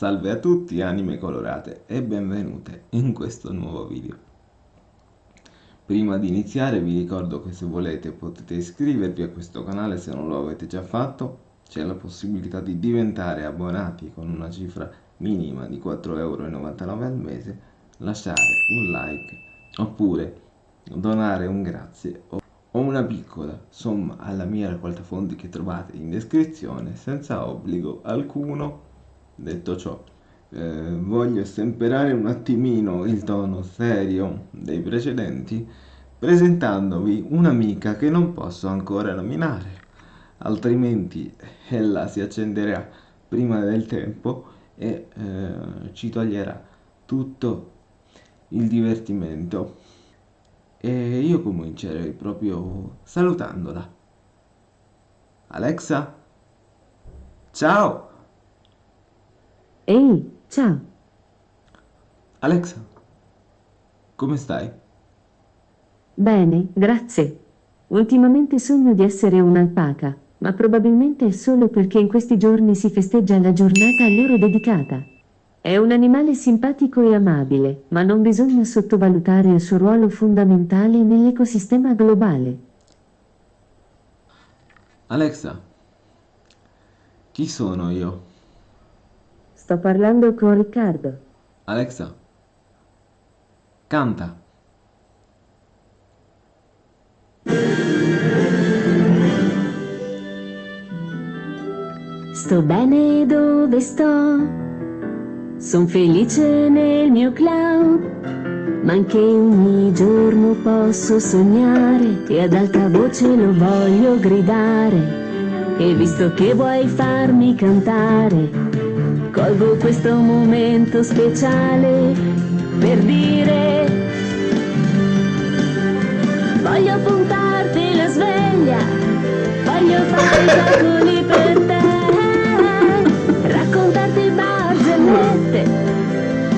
Salve a tutti anime colorate e benvenute in questo nuovo video. Prima di iniziare vi ricordo che se volete potete iscrivervi a questo canale se non lo avete già fatto. C'è la possibilità di diventare abbonati con una cifra minima di 4,99€ al mese, lasciare un like oppure donare un grazie o una piccola somma alla mia raccolta fondi che trovate in descrizione senza obbligo alcuno Detto ciò, eh, voglio stemperare un attimino il tono serio dei precedenti presentandovi un'amica che non posso ancora nominare, altrimenti ella si accenderà prima del tempo e eh, ci toglierà tutto il divertimento. E io comincerei proprio salutandola. Alexa? Ciao! Ehi, ciao. Alexa, come stai? Bene, grazie. Ultimamente sogno di essere un'alpaca, ma probabilmente è solo perché in questi giorni si festeggia la giornata a loro dedicata. È un animale simpatico e amabile, ma non bisogna sottovalutare il suo ruolo fondamentale nell'ecosistema globale. Alexa, chi sono io? Sto parlando con Riccardo. Alexa, canta. Sto bene dove sto, son felice nel mio cloud, ma anche ogni giorno posso sognare e ad alta voce lo voglio gridare. E visto che vuoi farmi cantare, Colgo questo momento speciale per dire Voglio puntarti la sveglia, voglio fare i calcoli per te Raccontarti barzellette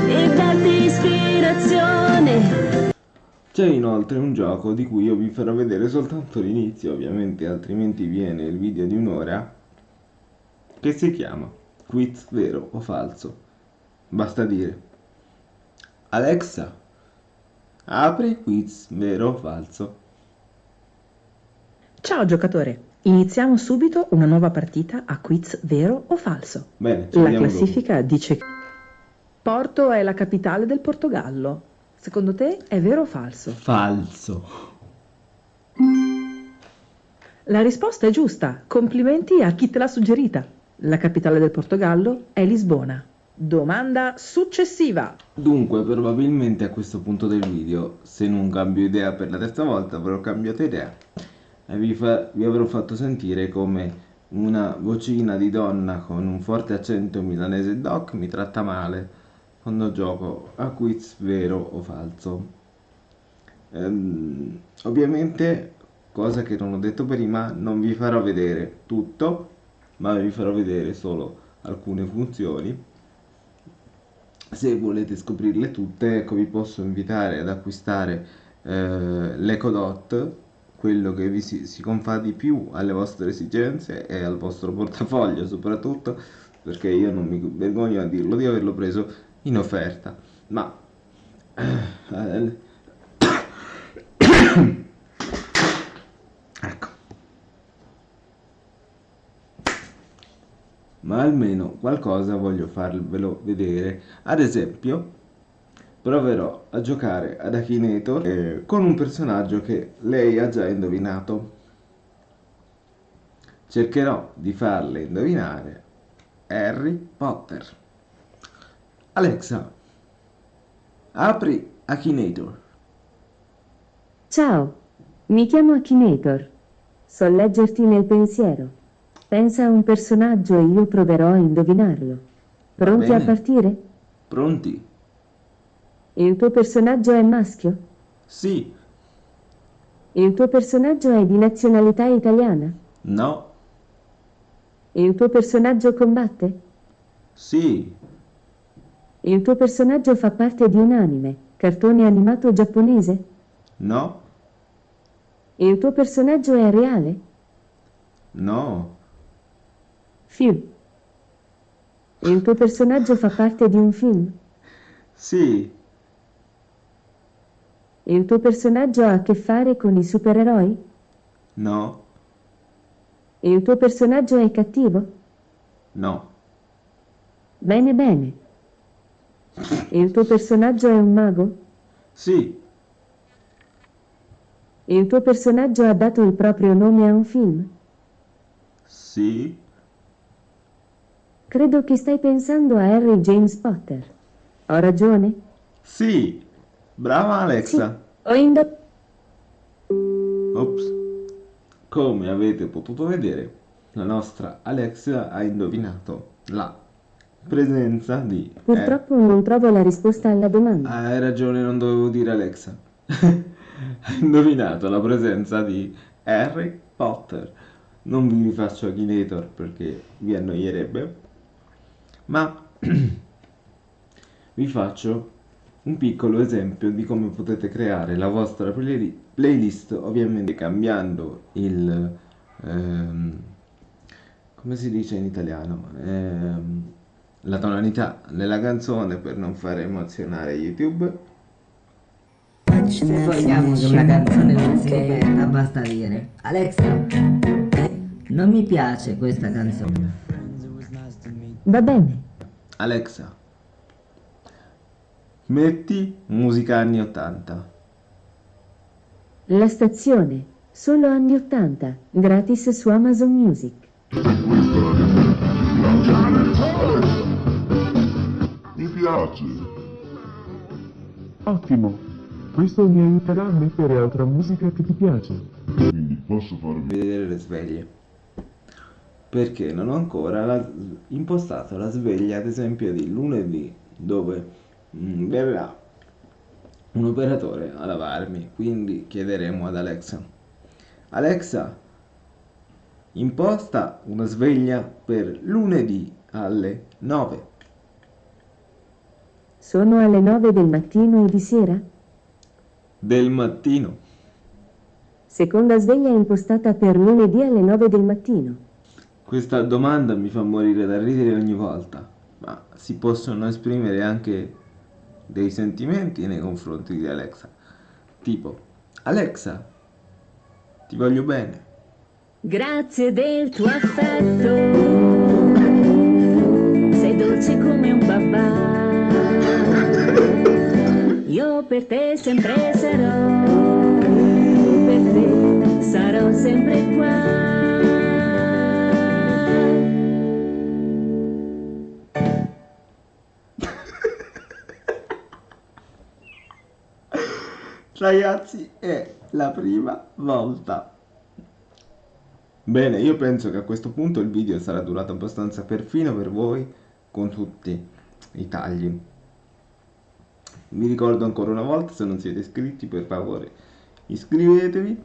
e darti ispirazione. C'è inoltre un gioco di cui io vi farò vedere soltanto l'inizio, ovviamente altrimenti viene il video di un'ora, che si chiama quiz vero o falso. Basta dire Alexa, apri quiz vero o falso. Ciao giocatore, iniziamo subito una nuova partita a quiz vero o falso. Bene, la classifica dopo. dice che Porto è la capitale del Portogallo. Secondo te è vero o falso? Falso. La risposta è giusta. Complimenti a chi te l'ha suggerita. La capitale del Portogallo è Lisbona. Domanda successiva. Dunque, probabilmente a questo punto del video, se non cambio idea per la terza volta, avrò cambiato idea e vi, fa, vi avrò fatto sentire come una vocina di donna con un forte accento milanese doc mi tratta male quando gioco a quiz vero o falso. Ehm, ovviamente, cosa che non ho detto prima, non vi farò vedere tutto ma vi farò vedere solo alcune funzioni. Se volete scoprirle tutte ecco vi posso invitare ad acquistare eh, l'EcoDot quello che vi si, si confà di più alle vostre esigenze e al vostro portafoglio soprattutto perché io non mi vergogno a dirlo di averlo preso in offerta. Ma eh, ma almeno qualcosa voglio farvelo vedere. Ad esempio, proverò a giocare ad Akinator eh, con un personaggio che lei ha già indovinato. Cercherò di farle indovinare Harry Potter. Alexa, apri Akinator. Ciao, mi chiamo Akinator. So leggerti nel pensiero. Pensa a un personaggio e io proverò a indovinarlo. Pronti a partire? Pronti. Il tuo personaggio è maschio? Sì. Il tuo personaggio è di nazionalità italiana? No. Il tuo personaggio combatte? Sì. Il tuo personaggio fa parte di un anime, cartone animato giapponese? No. Il tuo personaggio è reale? No. Fiu. Il tuo personaggio fa parte di un film? Sì, Il tuo personaggio ha a che fare con i supereroi? no, Il tuo personaggio è cattivo? no, Bene, bene. Il tuo personaggio è un mago? sì, Il tuo personaggio ha dato il proprio nome a un film? sì, Credo che stai pensando a Harry James Potter. Ho ragione? sì. Brava Alexa. Ho indotto. Ops. Come avete potuto vedere, la nostra Alexa ha indovinato la presenza di... Purtroppo non trovo la risposta alla domanda. hai ragione, non dovevo dire Alexa. ha indovinato la presenza di Harry Potter. Non vi rifaccio Akinator perché vi annoierebbe, ma vi faccio un piccolo esempio di come potete creare la vostra play- playlist, ovviamente cambiando il... ehm, come si dice in italiano? Ehm, la tonalità della canzone per non far emozionare YouTube. Se vogliamo che una canzone aperta, basta dire Alexa, non mi piace questa canzone. Va bene. Alexa, metti musica anni 80. La stazione. Solo anni 80. Gratis su Amazon Music. Mi piace. Ottimo, questo mi aiuterà a mettere altra musica che ti piace. Quindi posso farvi vedere le sveglie perché non ho ancora la- impostato la sveglia ad esempio di lunedì dove mm, verrà un operatore a lavarmi quindi chiederemo ad Alexa Alexa imposta una sveglia per lunedì alle 9 Sono alle 9 del mattino o di sera? del mattino Seconda sveglia impostata per lunedì alle 9 del mattino. Questa domanda mi fa morire da ridere ogni volta, ma si possono esprimere anche dei sentimenti nei confronti di Alexa. Tipo, Alexa, ti voglio bene. Grazie del tuo affetto. Sei dolce come un babà. Io per te sempre sarò. Ragazzi, è la prima volta. Bene, io penso che a questo punto il video sarà durato abbastanza perfino per voi con tutti i tagli. Vi ricordo ancora una volta, se non siete iscritti, per favore iscrivetevi,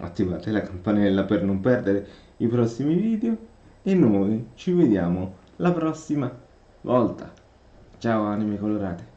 attivate la campanella per non perdere i prossimi video e noi ci vediamo la prossima volta. Ciao anime colorate.